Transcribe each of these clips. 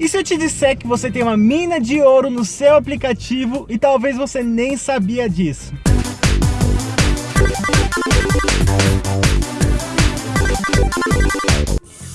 E se eu te disser que você tem uma mina de ouro no seu aplicativo e talvez você nem sabia disso?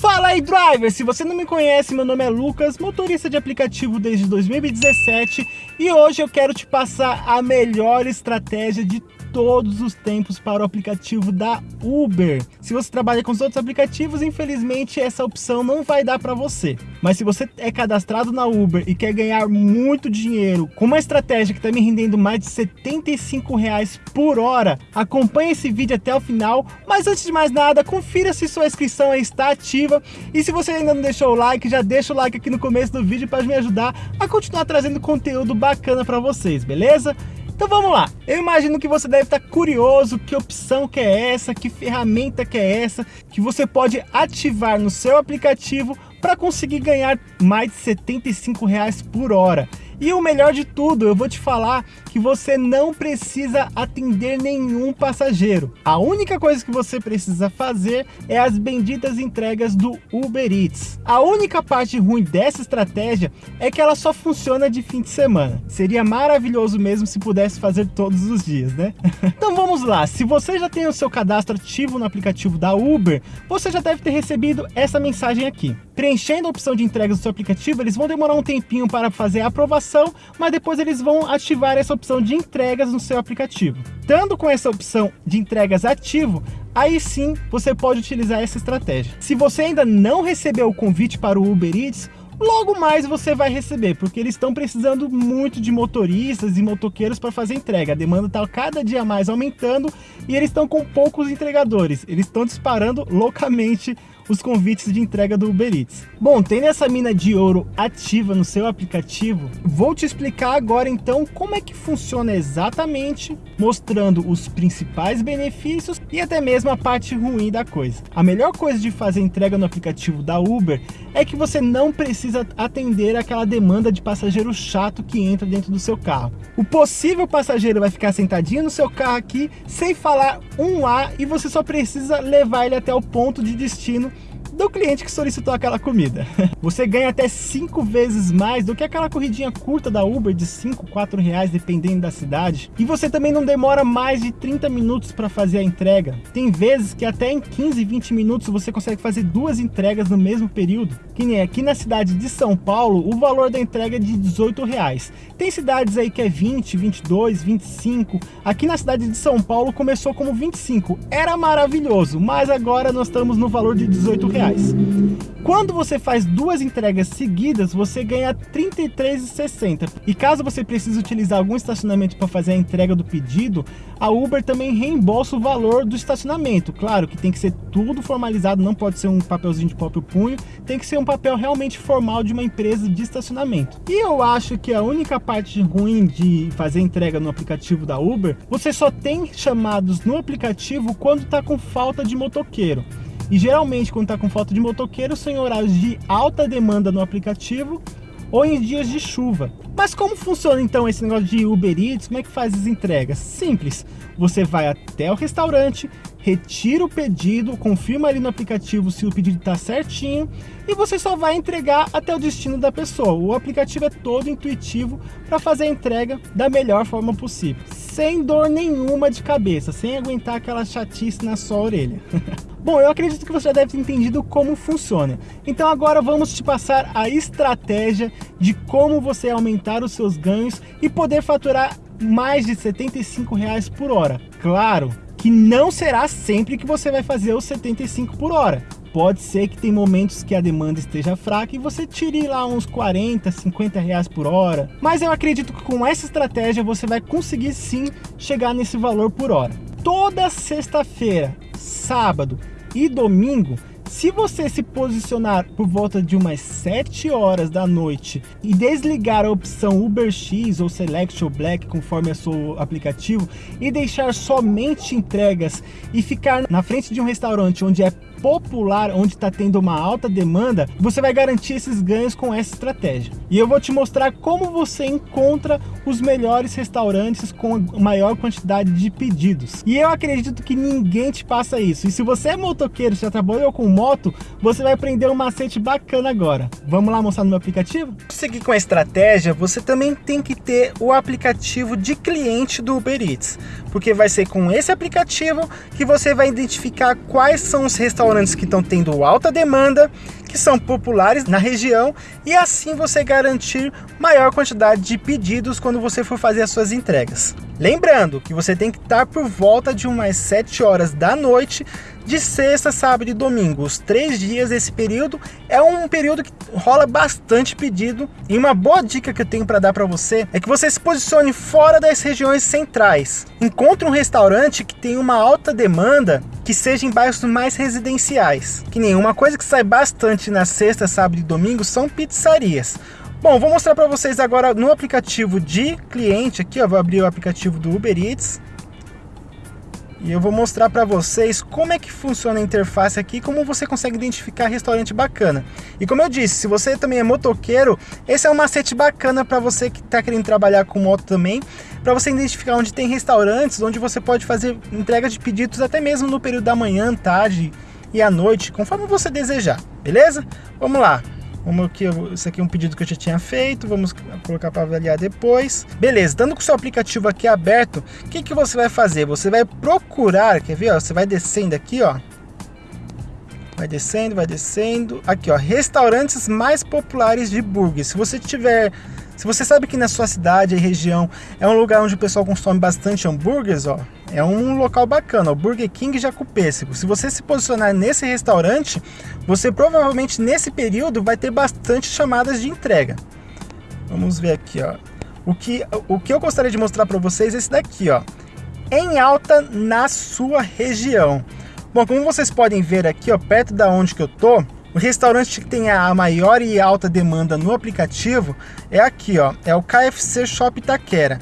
Fala aí driver, se você não me conhece, meu nome é Lucas, motorista de aplicativo desde 2017 e hoje eu quero te passar a melhor estratégia de todos os tempos para o aplicativo da Uber. Se você trabalha com os outros aplicativos, infelizmente essa opção não vai dar para você. Mas se você é cadastrado na Uber e quer ganhar muito dinheiro com uma estratégia que está me rendendo mais de 75 reais por hora, acompanhe esse vídeo até o final. Mas antes de mais nada, confira se sua inscrição está ativa e se você ainda não deixou o like, já deixa o like aqui no começo do vídeo para me ajudar a continuar trazendo conteúdo bacana para vocês, beleza? Então vamos lá, eu imagino que você deve estar curioso que opção que é essa, que ferramenta que é essa, que você pode ativar no seu aplicativo para conseguir ganhar mais de 75 reais por hora. E o melhor de tudo, eu vou te falar que você não precisa atender nenhum passageiro. A única coisa que você precisa fazer é as benditas entregas do Uber Eats. A única parte ruim dessa estratégia é que ela só funciona de fim de semana. Seria maravilhoso mesmo se pudesse fazer todos os dias, né? então vamos lá, se você já tem o seu cadastro ativo no aplicativo da Uber, você já deve ter recebido essa mensagem aqui. Preenchendo a opção de entregas do seu aplicativo, eles vão demorar um tempinho para fazer a aprovação, mas depois eles vão ativar essa opção de entregas no seu aplicativo. Estando com essa opção de entregas ativo, aí sim você pode utilizar essa estratégia. Se você ainda não recebeu o convite para o Uber Eats, logo mais você vai receber, porque eles estão precisando muito de motoristas e motoqueiros para fazer entrega. A demanda está cada dia mais aumentando e eles estão com poucos entregadores. Eles estão disparando loucamente os convites de entrega do Uber Eats. Bom, tendo essa mina de ouro ativa no seu aplicativo, vou te explicar agora então como é que funciona exatamente, mostrando os principais benefícios e até mesmo a parte ruim da coisa. A melhor coisa de fazer entrega no aplicativo da Uber é que você não precisa atender aquela demanda de passageiro chato que entra dentro do seu carro. O possível passageiro vai ficar sentadinho no seu carro aqui sem falar um A e você só precisa levar ele até o ponto de destino do cliente que solicitou aquela comida. Você ganha até 5 vezes mais do que aquela corridinha curta da Uber de 5, 4 reais, dependendo da cidade. E você também não demora mais de 30 minutos para fazer a entrega. Tem vezes que até em 15, 20 minutos você consegue fazer duas entregas no mesmo período. Que nem aqui na cidade de São Paulo, o valor da entrega é de 18 reais. Tem cidades aí que é 20, 22, 25. Aqui na cidade de São Paulo começou como 25. Era maravilhoso, mas agora nós estamos no valor de 18 reais. Quando você faz duas entregas seguidas, você ganha R$ 33,60. E caso você precise utilizar algum estacionamento para fazer a entrega do pedido, a Uber também reembolsa o valor do estacionamento. Claro que tem que ser tudo formalizado, não pode ser um papelzinho de próprio punho, tem que ser um papel realmente formal de uma empresa de estacionamento. E eu acho que a única parte ruim de fazer entrega no aplicativo da Uber, você só tem chamados no aplicativo quando está com falta de motoqueiro. E geralmente quando está com falta de motoqueiro são em horários de alta demanda no aplicativo ou em dias de chuva. Mas como funciona então esse negócio de Uber Eats? Como é que faz as entregas? Simples, você vai até o restaurante, retira o pedido, confirma ali no aplicativo se o pedido está certinho e você só vai entregar até o destino da pessoa. O aplicativo é todo intuitivo para fazer a entrega da melhor forma possível, sem dor nenhuma de cabeça, sem aguentar aquela chatice na sua orelha. Bom, eu acredito que você já deve ter entendido como funciona. Então agora vamos te passar a estratégia de como você aumentar os seus ganhos e poder faturar mais de 75 reais por hora. Claro que não será sempre que você vai fazer os 75 por hora. Pode ser que tem momentos que a demanda esteja fraca e você tire lá uns 40, 50 reais por hora. Mas eu acredito que com essa estratégia você vai conseguir sim chegar nesse valor por hora. Toda sexta-feira, sábado e domingo, se você se posicionar por volta de umas 7 horas da noite e desligar a opção Uber X ou Select ou Black, conforme é seu aplicativo, e deixar somente entregas e ficar na frente de um restaurante onde é popular, onde está tendo uma alta demanda, você vai garantir esses ganhos com essa estratégia. E eu vou te mostrar como você encontra os melhores restaurantes com maior quantidade de pedidos. E eu acredito que ninguém te passa isso. E se você é motoqueiro, já trabalhou com moto, você vai aprender um macete bacana agora. Vamos lá mostrar no meu aplicativo? Para seguir com a estratégia, você também tem que ter o aplicativo de cliente do Uber Eats. Porque vai ser com esse aplicativo que você vai identificar quais são os restaurantes que estão tendo alta demanda, que são populares na região e assim você garantir maior quantidade de pedidos quando você for fazer as suas entregas. Lembrando que você tem que estar por volta de umas 7 horas da noite de sexta, sábado e domingo. Os três dias desse período é um período que rola bastante pedido. E uma boa dica que eu tenho para dar para você é que você se posicione fora das regiões centrais. Encontre um restaurante que tem uma alta demanda que seja em bairros mais residenciais. Que nenhuma coisa que sai bastante na sexta, sábado e domingo são pizzarias. Bom, vou mostrar para vocês agora no aplicativo de cliente aqui, ó, vou abrir o aplicativo do Uber Eats. E eu vou mostrar para vocês como é que funciona a interface aqui, como você consegue identificar restaurante bacana. E como eu disse, se você também é motoqueiro, esse é um macete bacana para você que está querendo trabalhar com moto também, para você identificar onde tem restaurantes, onde você pode fazer entrega de pedidos até mesmo no período da manhã, tarde e à noite, conforme você desejar, beleza? Vamos lá. Vamos aqui, esse aqui é um pedido que eu já tinha feito, vamos colocar para avaliar depois. Beleza, estando com o seu aplicativo aqui aberto, o que, que você vai fazer? Você vai procurar, quer ver? Ó, você vai descendo aqui, ó. Vai descendo, vai descendo. Aqui, ó, restaurantes mais populares de burgers. Se você tiver se você sabe que na sua cidade e região é um lugar onde o pessoal consome bastante hambúrgueres, ó, é um local bacana, o Burger King Jacupêssego. Se você se posicionar nesse restaurante, você provavelmente nesse período vai ter bastante chamadas de entrega. Vamos ver aqui, ó. O que, o que eu gostaria de mostrar para vocês é esse daqui, ó. Em alta na sua região. Bom, como vocês podem ver aqui, ó, perto da onde que eu tô, o restaurante que tem a maior e alta demanda no aplicativo é aqui, ó, é o KFC Shop Itaquera.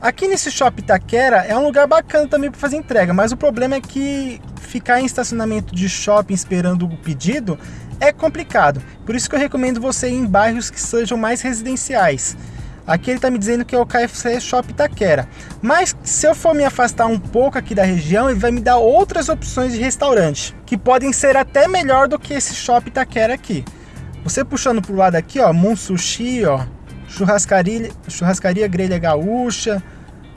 Aqui nesse Shop Itaquera é um lugar bacana também para fazer entrega, mas o problema é que ficar em estacionamento de shopping esperando o pedido é complicado. Por isso que eu recomendo você ir em bairros que sejam mais residenciais. Aqui ele está me dizendo que é o KFC Shop Itaquera. Mas se eu for me afastar um pouco aqui da região, ele vai me dar outras opções de restaurante, que podem ser até melhor do que esse Shop Itaquera aqui. Você puxando para o lado aqui, ó, Moon Sushi, ó, churrascaria, churrascaria Grelha Gaúcha,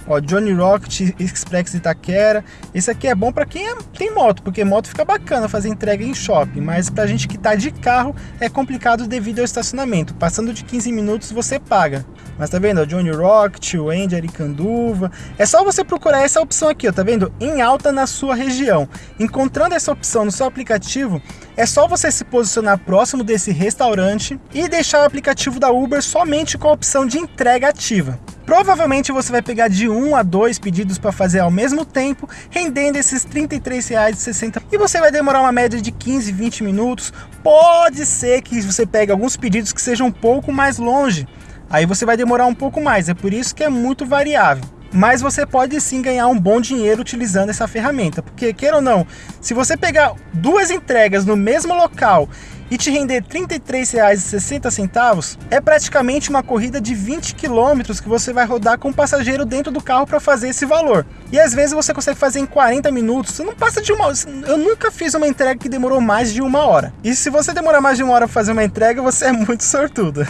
Ó, Johnny Rocket Express Itaquera. Esse aqui é bom para quem é, tem moto, porque moto fica bacana fazer entrega em shopping, mas pra gente que tá de carro é complicado devido ao estacionamento. Passando de 15 minutos você paga. Mas tá vendo? O Johnny Rocket, o Andy Aricanduva. É só você procurar essa opção aqui, ó, tá vendo? Em alta na sua região. Encontrando essa opção no seu aplicativo, é só você se posicionar próximo desse restaurante e deixar o aplicativo da Uber somente com a opção de entrega ativa. Provavelmente você vai pegar de um a dois pedidos para fazer ao mesmo tempo, rendendo esses R$ 33,60 e você vai demorar uma média de 15, 20 minutos. Pode ser que você pegue alguns pedidos que sejam um pouco mais longe, aí você vai demorar um pouco mais, é por isso que é muito variável. Mas você pode sim ganhar um bom dinheiro utilizando essa ferramenta, porque queira ou não, se você pegar duas entregas no mesmo local e te render R$ 33,60, é praticamente uma corrida de 20 km que você vai rodar com o passageiro dentro do carro para fazer esse valor. E às vezes você consegue fazer em 40 minutos, você não passa de uma. Eu nunca fiz uma entrega que demorou mais de uma hora. E se você demorar mais de uma hora para fazer uma entrega, você é muito sortudo.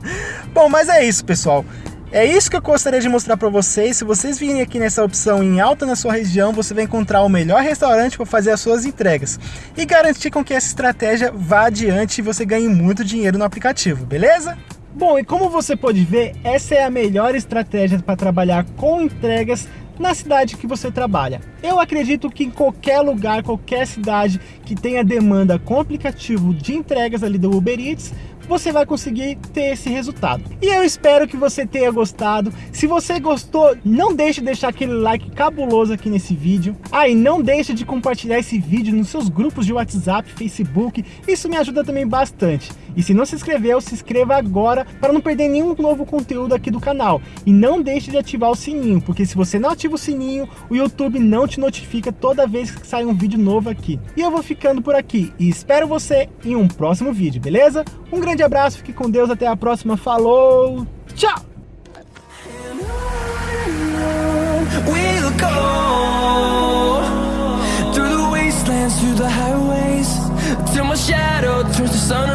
Bom, mas é isso, pessoal. É isso que eu gostaria de mostrar para vocês. Se vocês virem aqui nessa opção em alta na sua região, você vai encontrar o melhor restaurante para fazer as suas entregas e garantir com que essa estratégia vá adiante e você ganhe muito dinheiro no aplicativo, beleza? Bom, e como você pode ver, essa é a melhor estratégia para trabalhar com entregas na cidade que você trabalha. Eu acredito que em qualquer lugar, qualquer cidade que tenha demanda com aplicativo de entregas ali do Uber Eats, você vai conseguir ter esse resultado. E eu espero que você tenha gostado. Se você gostou, não deixe de deixar aquele like cabuloso aqui nesse vídeo. Ah, e não deixe de compartilhar esse vídeo nos seus grupos de WhatsApp, Facebook. Isso me ajuda também bastante. E se não se inscreveu, se inscreva agora para não perder nenhum novo conteúdo aqui do canal. E não deixe de ativar o sininho, porque se você não ativa o sininho, o YouTube não te notifica toda vez que sai um vídeo novo aqui. E eu vou ficando por aqui e espero você em um próximo vídeo, beleza? Um grande abraço, fique com Deus, até a próxima, falou, tchau! Through the highways, till my shadow turns to sun